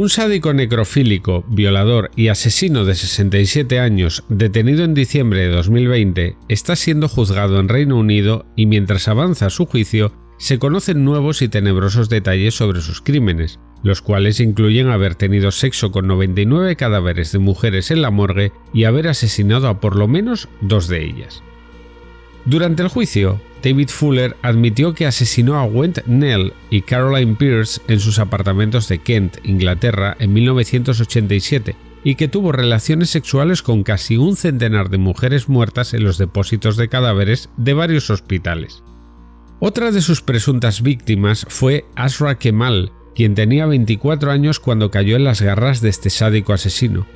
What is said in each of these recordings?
Un sádico necrofílico, violador y asesino de 67 años, detenido en diciembre de 2020, está siendo juzgado en Reino Unido y mientras avanza su juicio, se conocen nuevos y tenebrosos detalles sobre sus crímenes, los cuales incluyen haber tenido sexo con 99 cadáveres de mujeres en la morgue y haber asesinado a por lo menos dos de ellas. Durante el juicio, David Fuller admitió que asesinó a Went Nell y Caroline Pierce en sus apartamentos de Kent, Inglaterra, en 1987 y que tuvo relaciones sexuales con casi un centenar de mujeres muertas en los depósitos de cadáveres de varios hospitales. Otra de sus presuntas víctimas fue Asra Kemal, quien tenía 24 años cuando cayó en las garras de este sádico asesino.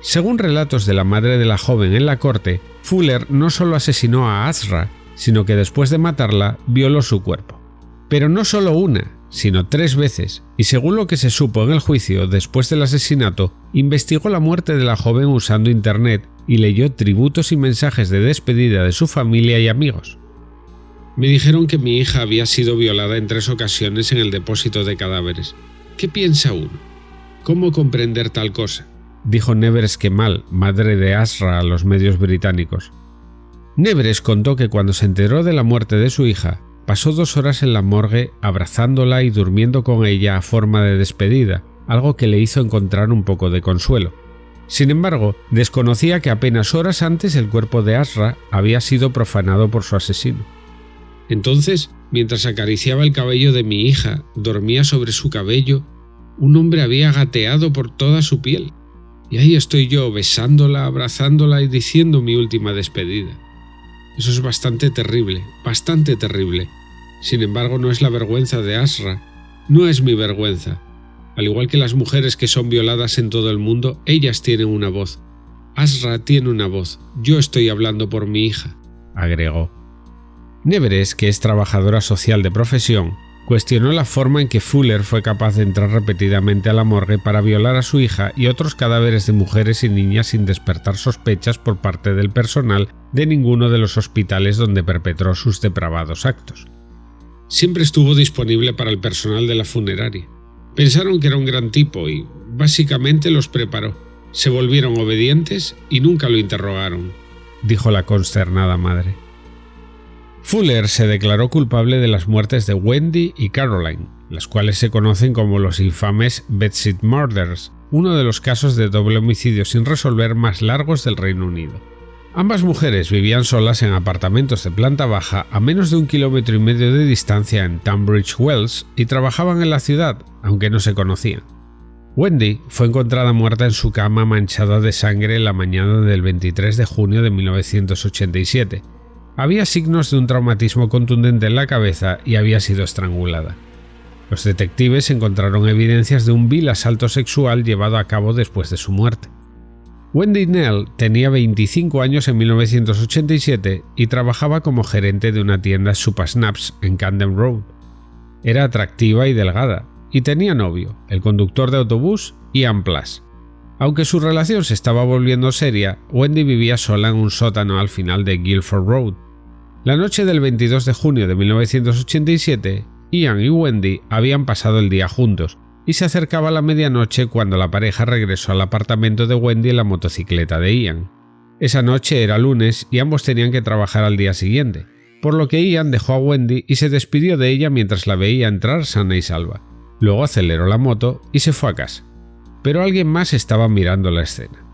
Según relatos de la madre de la joven en la corte, Fuller no solo asesinó a Asra, sino que después de matarla violó su cuerpo. Pero no solo una, sino tres veces, y según lo que se supo en el juicio después del asesinato, investigó la muerte de la joven usando Internet y leyó tributos y mensajes de despedida de su familia y amigos. Me dijeron que mi hija había sido violada en tres ocasiones en el depósito de cadáveres. ¿Qué piensa uno? ¿Cómo comprender tal cosa? dijo Nevers Kemal, madre de Asra, a los medios británicos. Nevers contó que cuando se enteró de la muerte de su hija, pasó dos horas en la morgue abrazándola y durmiendo con ella a forma de despedida, algo que le hizo encontrar un poco de consuelo. Sin embargo, desconocía que apenas horas antes el cuerpo de Asra había sido profanado por su asesino. Entonces, mientras acariciaba el cabello de mi hija, dormía sobre su cabello, un hombre había gateado por toda su piel. Y ahí estoy yo besándola, abrazándola y diciendo mi última despedida. Eso es bastante terrible, bastante terrible. Sin embargo, no es la vergüenza de Asra, no es mi vergüenza. Al igual que las mujeres que son violadas en todo el mundo, ellas tienen una voz. Asra tiene una voz, yo estoy hablando por mi hija, agregó. Neveres, que es trabajadora social de profesión, cuestionó la forma en que Fuller fue capaz de entrar repetidamente a la morgue para violar a su hija y otros cadáveres de mujeres y niñas sin despertar sospechas por parte del personal de ninguno de los hospitales donde perpetró sus depravados actos. Siempre estuvo disponible para el personal de la funeraria. Pensaron que era un gran tipo y, básicamente, los preparó. Se volvieron obedientes y nunca lo interrogaron, dijo la consternada madre. Fuller se declaró culpable de las muertes de Wendy y Caroline, las cuales se conocen como los infames Bedsit Murders, uno de los casos de doble homicidio sin resolver más largos del Reino Unido. Ambas mujeres vivían solas en apartamentos de planta baja a menos de un kilómetro y medio de distancia en Tunbridge Wells y trabajaban en la ciudad, aunque no se conocían. Wendy fue encontrada muerta en su cama manchada de sangre la mañana del 23 de junio de 1987, había signos de un traumatismo contundente en la cabeza y había sido estrangulada. Los detectives encontraron evidencias de un vil asalto sexual llevado a cabo después de su muerte. Wendy Nell tenía 25 años en 1987 y trabajaba como gerente de una tienda Super Snaps en Camden Road. Era atractiva y delgada, y tenía novio, el conductor de autobús Ian Plus. Aunque su relación se estaba volviendo seria, Wendy vivía sola en un sótano al final de Guilford Road. La noche del 22 de junio de 1987, Ian y Wendy habían pasado el día juntos, y se acercaba la medianoche cuando la pareja regresó al apartamento de Wendy en la motocicleta de Ian. Esa noche era lunes y ambos tenían que trabajar al día siguiente, por lo que Ian dejó a Wendy y se despidió de ella mientras la veía entrar sana y salva. Luego aceleró la moto y se fue a casa pero alguien más estaba mirando la escena.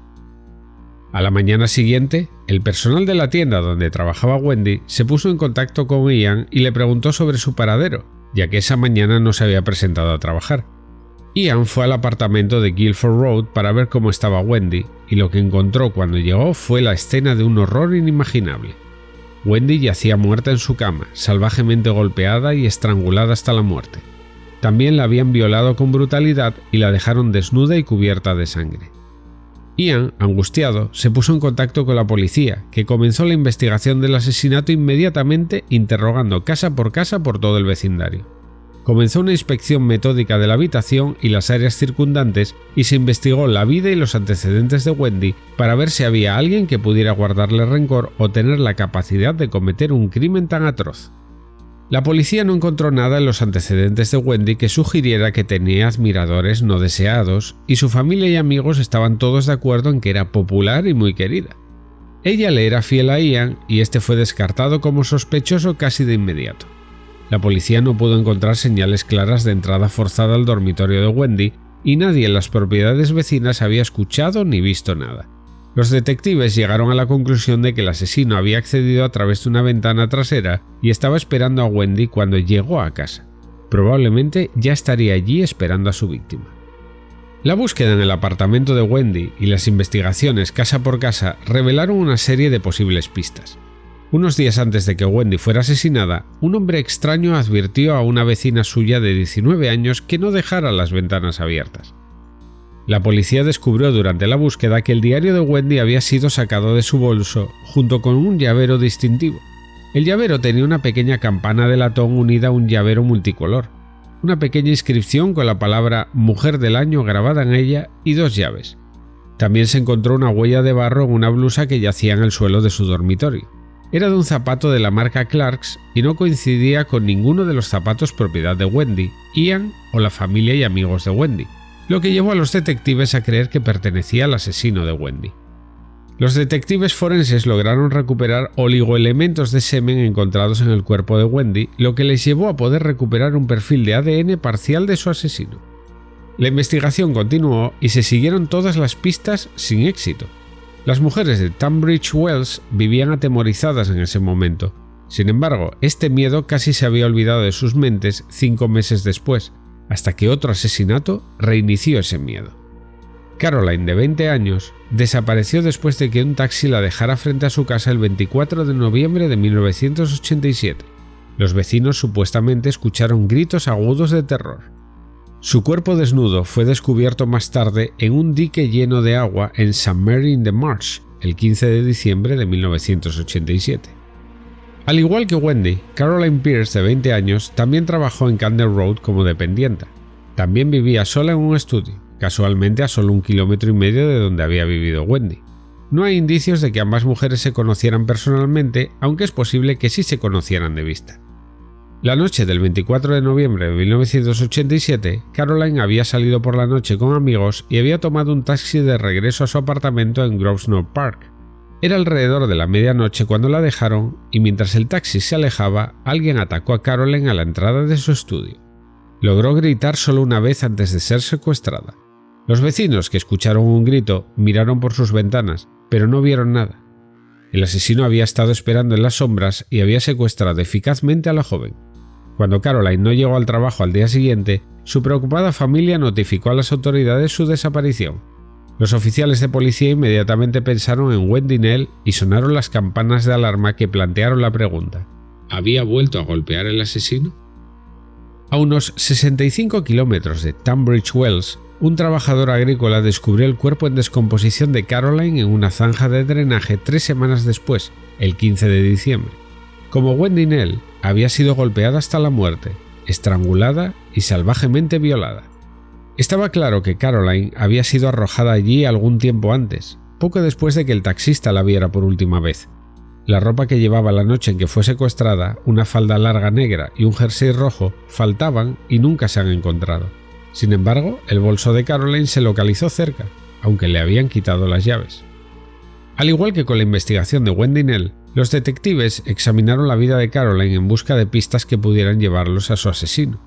A la mañana siguiente, el personal de la tienda donde trabajaba Wendy se puso en contacto con Ian y le preguntó sobre su paradero, ya que esa mañana no se había presentado a trabajar. Ian fue al apartamento de Guilford Road para ver cómo estaba Wendy, y lo que encontró cuando llegó fue la escena de un horror inimaginable. Wendy yacía muerta en su cama, salvajemente golpeada y estrangulada hasta la muerte. También la habían violado con brutalidad y la dejaron desnuda y cubierta de sangre. Ian, angustiado, se puso en contacto con la policía, que comenzó la investigación del asesinato inmediatamente interrogando casa por casa por todo el vecindario. Comenzó una inspección metódica de la habitación y las áreas circundantes y se investigó la vida y los antecedentes de Wendy para ver si había alguien que pudiera guardarle rencor o tener la capacidad de cometer un crimen tan atroz. La policía no encontró nada en los antecedentes de Wendy que sugiriera que tenía admiradores no deseados y su familia y amigos estaban todos de acuerdo en que era popular y muy querida. Ella le era fiel a Ian y este fue descartado como sospechoso casi de inmediato. La policía no pudo encontrar señales claras de entrada forzada al dormitorio de Wendy y nadie en las propiedades vecinas había escuchado ni visto nada. Los detectives llegaron a la conclusión de que el asesino había accedido a través de una ventana trasera y estaba esperando a Wendy cuando llegó a casa. Probablemente ya estaría allí esperando a su víctima. La búsqueda en el apartamento de Wendy y las investigaciones casa por casa revelaron una serie de posibles pistas. Unos días antes de que Wendy fuera asesinada, un hombre extraño advirtió a una vecina suya de 19 años que no dejara las ventanas abiertas. La policía descubrió durante la búsqueda que el diario de Wendy había sido sacado de su bolso junto con un llavero distintivo. El llavero tenía una pequeña campana de latón unida a un llavero multicolor, una pequeña inscripción con la palabra Mujer del Año grabada en ella y dos llaves. También se encontró una huella de barro en una blusa que yacía en el suelo de su dormitorio. Era de un zapato de la marca Clarks y no coincidía con ninguno de los zapatos propiedad de Wendy, Ian o la familia y amigos de Wendy lo que llevó a los detectives a creer que pertenecía al asesino de Wendy. Los detectives forenses lograron recuperar oligoelementos de semen encontrados en el cuerpo de Wendy, lo que les llevó a poder recuperar un perfil de ADN parcial de su asesino. La investigación continuó y se siguieron todas las pistas sin éxito. Las mujeres de Tunbridge Wells vivían atemorizadas en ese momento. Sin embargo, este miedo casi se había olvidado de sus mentes cinco meses después, hasta que otro asesinato reinició ese miedo. Caroline, de 20 años, desapareció después de que un taxi la dejara frente a su casa el 24 de noviembre de 1987. Los vecinos supuestamente escucharon gritos agudos de terror. Su cuerpo desnudo fue descubierto más tarde en un dique lleno de agua en St. Mary in the Marsh el 15 de diciembre de 1987. Al igual que Wendy, Caroline Pierce, de 20 años, también trabajó en Candle Road como dependienta. También vivía sola en un estudio, casualmente a solo un kilómetro y medio de donde había vivido Wendy. No hay indicios de que ambas mujeres se conocieran personalmente, aunque es posible que sí se conocieran de vista. La noche del 24 de noviembre de 1987, Caroline había salido por la noche con amigos y había tomado un taxi de regreso a su apartamento en Grosvenor Park. Era alrededor de la medianoche cuando la dejaron y mientras el taxi se alejaba, alguien atacó a Carolyn a la entrada de su estudio. Logró gritar solo una vez antes de ser secuestrada. Los vecinos que escucharon un grito miraron por sus ventanas, pero no vieron nada. El asesino había estado esperando en las sombras y había secuestrado eficazmente a la joven. Cuando Caroline no llegó al trabajo al día siguiente, su preocupada familia notificó a las autoridades su desaparición los oficiales de policía inmediatamente pensaron en Wendy Nell y sonaron las campanas de alarma que plantearon la pregunta. ¿Había vuelto a golpear el asesino? A unos 65 kilómetros de Tunbridge Wells, un trabajador agrícola descubrió el cuerpo en descomposición de Caroline en una zanja de drenaje tres semanas después, el 15 de diciembre. Como Wendy Nell había sido golpeada hasta la muerte, estrangulada y salvajemente violada. Estaba claro que Caroline había sido arrojada allí algún tiempo antes, poco después de que el taxista la viera por última vez. La ropa que llevaba la noche en que fue secuestrada, una falda larga negra y un jersey rojo, faltaban y nunca se han encontrado. Sin embargo, el bolso de Caroline se localizó cerca, aunque le habían quitado las llaves. Al igual que con la investigación de Wendy Nell, los detectives examinaron la vida de Caroline en busca de pistas que pudieran llevarlos a su asesino.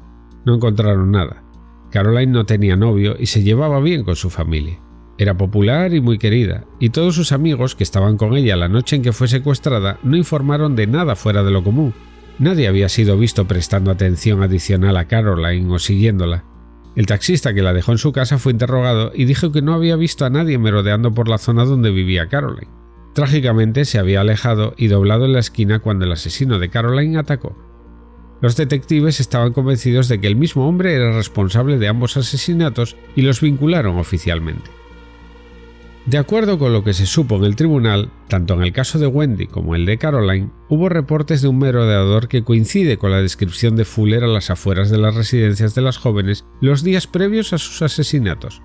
No encontraron nada, Caroline no tenía novio y se llevaba bien con su familia. Era popular y muy querida, y todos sus amigos que estaban con ella la noche en que fue secuestrada no informaron de nada fuera de lo común. Nadie había sido visto prestando atención adicional a Caroline o siguiéndola. El taxista que la dejó en su casa fue interrogado y dijo que no había visto a nadie merodeando por la zona donde vivía Caroline. Trágicamente se había alejado y doblado en la esquina cuando el asesino de Caroline atacó. Los detectives estaban convencidos de que el mismo hombre era responsable de ambos asesinatos y los vincularon oficialmente. De acuerdo con lo que se supo en el tribunal, tanto en el caso de Wendy como el de Caroline, hubo reportes de un merodeador que coincide con la descripción de Fuller a las afueras de las residencias de las jóvenes los días previos a sus asesinatos.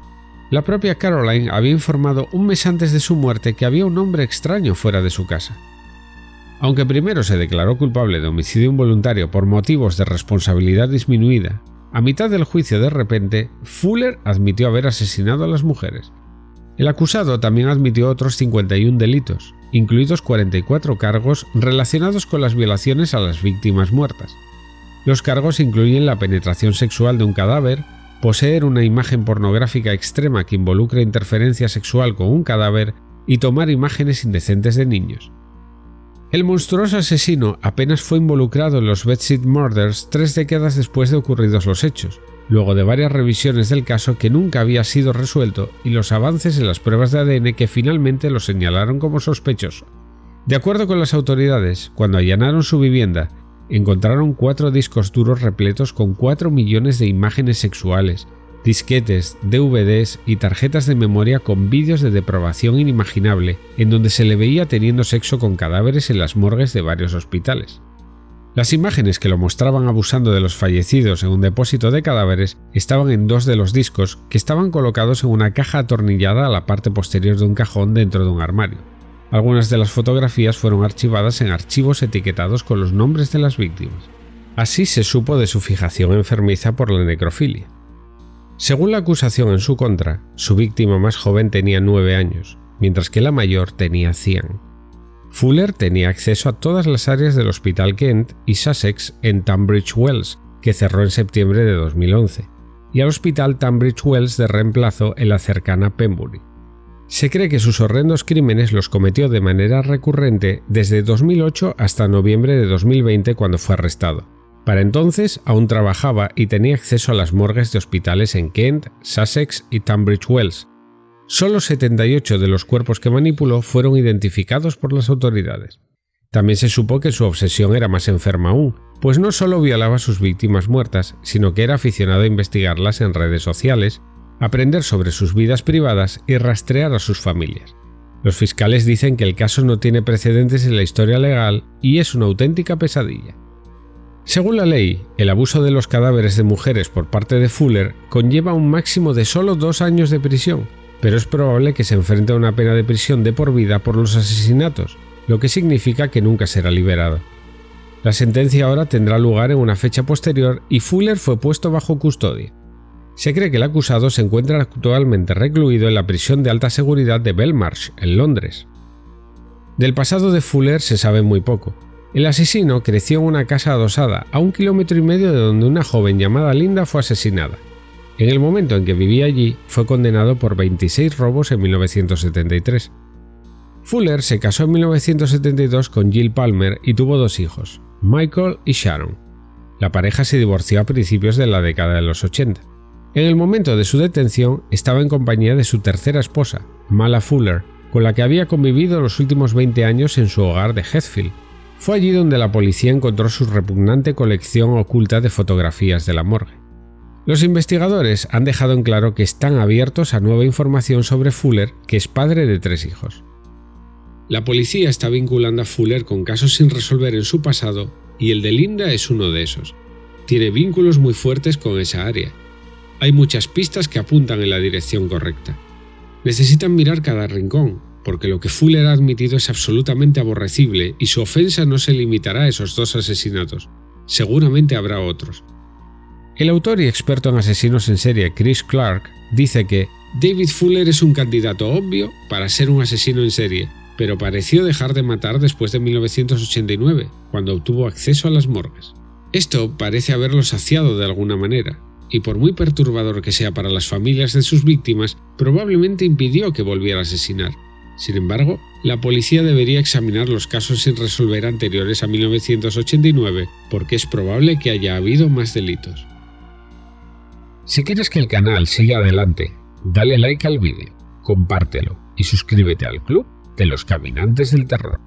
La propia Caroline había informado un mes antes de su muerte que había un hombre extraño fuera de su casa. Aunque primero se declaró culpable de homicidio involuntario por motivos de responsabilidad disminuida, a mitad del juicio de repente, Fuller admitió haber asesinado a las mujeres. El acusado también admitió otros 51 delitos, incluidos 44 cargos relacionados con las violaciones a las víctimas muertas. Los cargos incluyen la penetración sexual de un cadáver, poseer una imagen pornográfica extrema que involucre interferencia sexual con un cadáver y tomar imágenes indecentes de niños. El monstruoso asesino apenas fue involucrado en los Bedsit Murders tres décadas después de ocurridos los hechos, luego de varias revisiones del caso que nunca había sido resuelto y los avances en las pruebas de ADN que finalmente lo señalaron como sospechoso. De acuerdo con las autoridades, cuando allanaron su vivienda, encontraron cuatro discos duros repletos con 4 millones de imágenes sexuales, disquetes, DVDs y tarjetas de memoria con vídeos de deprobación inimaginable en donde se le veía teniendo sexo con cadáveres en las morgues de varios hospitales. Las imágenes que lo mostraban abusando de los fallecidos en un depósito de cadáveres estaban en dos de los discos que estaban colocados en una caja atornillada a la parte posterior de un cajón dentro de un armario. Algunas de las fotografías fueron archivadas en archivos etiquetados con los nombres de las víctimas. Así se supo de su fijación enfermiza por la necrofilia. Según la acusación en su contra, su víctima más joven tenía 9 años, mientras que la mayor tenía 100. Fuller tenía acceso a todas las áreas del Hospital Kent y Sussex en Tunbridge Wells, que cerró en septiembre de 2011, y al Hospital Tunbridge Wells de reemplazo en la cercana Pembury. Se cree que sus horrendos crímenes los cometió de manera recurrente desde 2008 hasta noviembre de 2020 cuando fue arrestado. Para entonces aún trabajaba y tenía acceso a las morgues de hospitales en Kent, Sussex y Tunbridge Wells. Solo 78 de los cuerpos que manipuló fueron identificados por las autoridades. También se supo que su obsesión era más enferma aún, pues no solo violaba a sus víctimas muertas, sino que era aficionado a investigarlas en redes sociales aprender sobre sus vidas privadas y rastrear a sus familias. Los fiscales dicen que el caso no tiene precedentes en la historia legal y es una auténtica pesadilla. Según la ley, el abuso de los cadáveres de mujeres por parte de Fuller conlleva un máximo de solo dos años de prisión, pero es probable que se enfrente a una pena de prisión de por vida por los asesinatos, lo que significa que nunca será liberado. La sentencia ahora tendrá lugar en una fecha posterior y Fuller fue puesto bajo custodia. Se cree que el acusado se encuentra actualmente recluido en la prisión de alta seguridad de Belmarsh, en Londres. Del pasado de Fuller se sabe muy poco. El asesino creció en una casa adosada a un kilómetro y medio de donde una joven llamada Linda fue asesinada. En el momento en que vivía allí, fue condenado por 26 robos en 1973. Fuller se casó en 1972 con Jill Palmer y tuvo dos hijos, Michael y Sharon. La pareja se divorció a principios de la década de los 80. En el momento de su detención estaba en compañía de su tercera esposa, Mala Fuller, con la que había convivido los últimos 20 años en su hogar de Heathfield. Fue allí donde la policía encontró su repugnante colección oculta de fotografías de la morgue. Los investigadores han dejado en claro que están abiertos a nueva información sobre Fuller, que es padre de tres hijos. La policía está vinculando a Fuller con casos sin resolver en su pasado y el de Linda es uno de esos. Tiene vínculos muy fuertes con esa área hay muchas pistas que apuntan en la dirección correcta. Necesitan mirar cada rincón, porque lo que Fuller ha admitido es absolutamente aborrecible y su ofensa no se limitará a esos dos asesinatos. Seguramente habrá otros. El autor y experto en asesinos en serie Chris Clark dice que David Fuller es un candidato obvio para ser un asesino en serie, pero pareció dejar de matar después de 1989, cuando obtuvo acceso a las morgues. Esto parece haberlo saciado de alguna manera, y por muy perturbador que sea para las familias de sus víctimas, probablemente impidió que volviera a asesinar. Sin embargo, la policía debería examinar los casos sin resolver anteriores a 1989, porque es probable que haya habido más delitos. Si quieres que el canal siga adelante, dale like al vídeo, compártelo y suscríbete al club de los caminantes del terror.